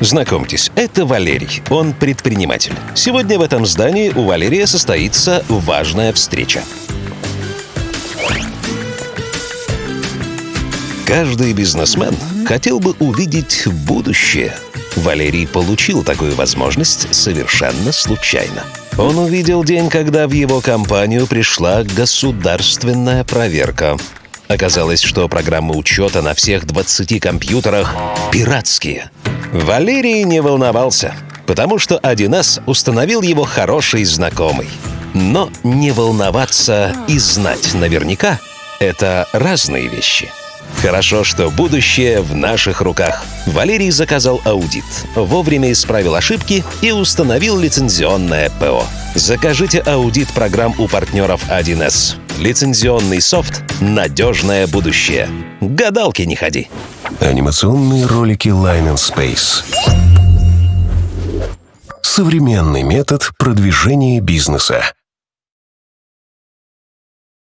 Знакомьтесь, это Валерий, он предприниматель. Сегодня в этом здании у Валерия состоится важная встреча. Каждый бизнесмен хотел бы увидеть будущее. Валерий получил такую возможность совершенно случайно. Он увидел день, когда в его компанию пришла государственная проверка. Оказалось, что программы учета на всех 20 компьютерах пиратские. Валерий не волновался, потому что 1С установил его хороший знакомый. Но не волноваться и знать наверняка — это разные вещи. Хорошо, что будущее в наших руках. Валерий заказал аудит, вовремя исправил ошибки и установил лицензионное ПО. Закажите аудит программ у партнеров 1С. Лицензионный софт «Надежное будущее». Гадалки не ходи. Анимационные ролики Line and Space. Современный метод продвижения бизнеса.